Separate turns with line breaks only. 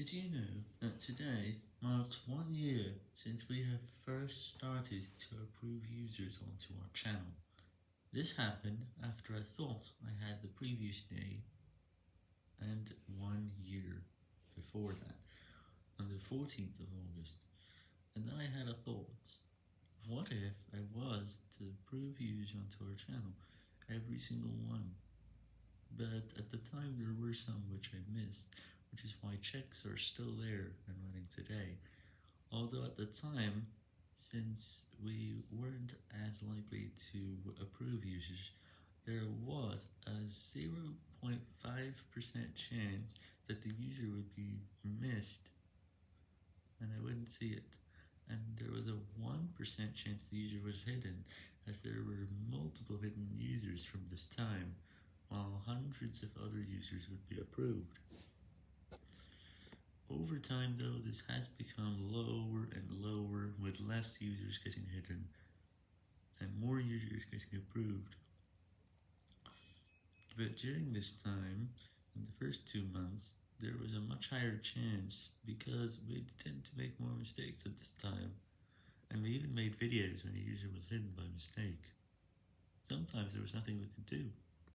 Did you know that today marks one year since we have first started to approve users onto our channel? This happened after I thought I had the previous day and one year before that, on the 14th of August, and then I had a thought, what if I was to approve users onto our channel, every single one? But at the time there were some which I missed, which is why checks are still there and running today. Although at the time, since we weren't as likely to approve users, there was a 0.5% chance that the user would be missed and I wouldn't see it. And there was a 1% chance the user was hidden, as there were multiple hidden users from this time, while hundreds of other users would be approved. Over time though, this has become lower and lower with less users getting hidden and more users getting approved. But during this time, in the first two months, there was a much higher chance because we tend to make more mistakes at this time, and we even made videos when a user was hidden by mistake. Sometimes there was nothing we could do.